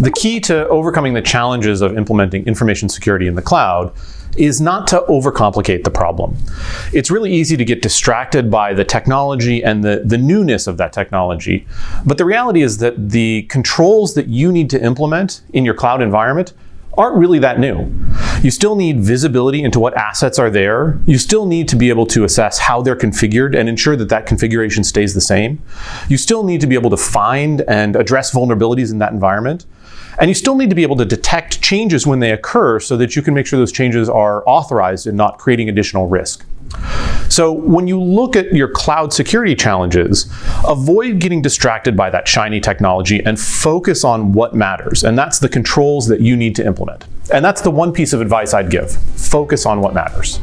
The key to overcoming the challenges of implementing information security in the cloud is not to overcomplicate the problem. It's really easy to get distracted by the technology and the, the newness of that technology. But the reality is that the controls that you need to implement in your cloud environment aren't really that new. You still need visibility into what assets are there. You still need to be able to assess how they're configured and ensure that that configuration stays the same. You still need to be able to find and address vulnerabilities in that environment. And you still need to be able to detect changes when they occur so that you can make sure those changes are authorized and not creating additional risk. So when you look at your cloud security challenges, avoid getting distracted by that shiny technology and focus on what matters. And that's the controls that you need to implement. And that's the one piece of advice I'd give. Focus on what matters.